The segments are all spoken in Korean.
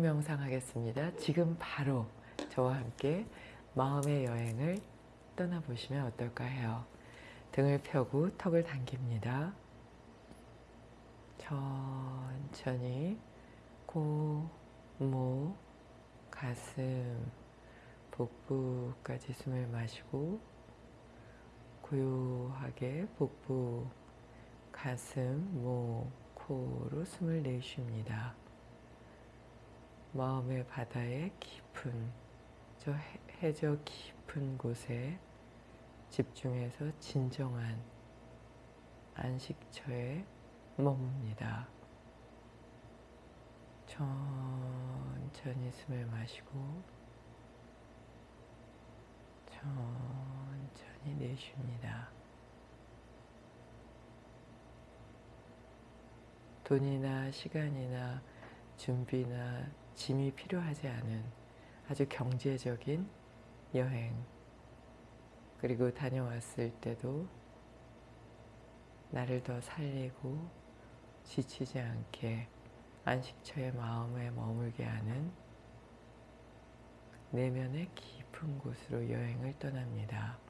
명상 하겠습니다. 지금 바로 저와 함께 마음의 여행을 떠나보시면 어떨까 해요. 등을 펴고 턱을 당깁니다. 천천히 코, 목, 가슴, 복부까지 숨을 마시고 고요하게 복부, 가슴, 목, 코로 숨을 내쉽니다. 마음의 바다의 깊은 저 해저 깊은 곳에 집중해서 진정한 안식처에 머뭅니다. 천천히 숨을 마시고 천천히 내쉽니다. 돈이나 시간이나 준비나 짐이 필요하지 않은 아주 경제적인 여행 그리고 다녀왔을 때도 나를 더 살리고 지치지 않게 안식처의 마음에 머물게 하는 내면의 깊은 곳으로 여행을 떠납니다.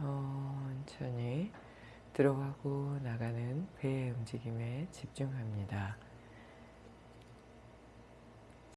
천천히 들어가고 나가는 배의 움직임에 집중합니다.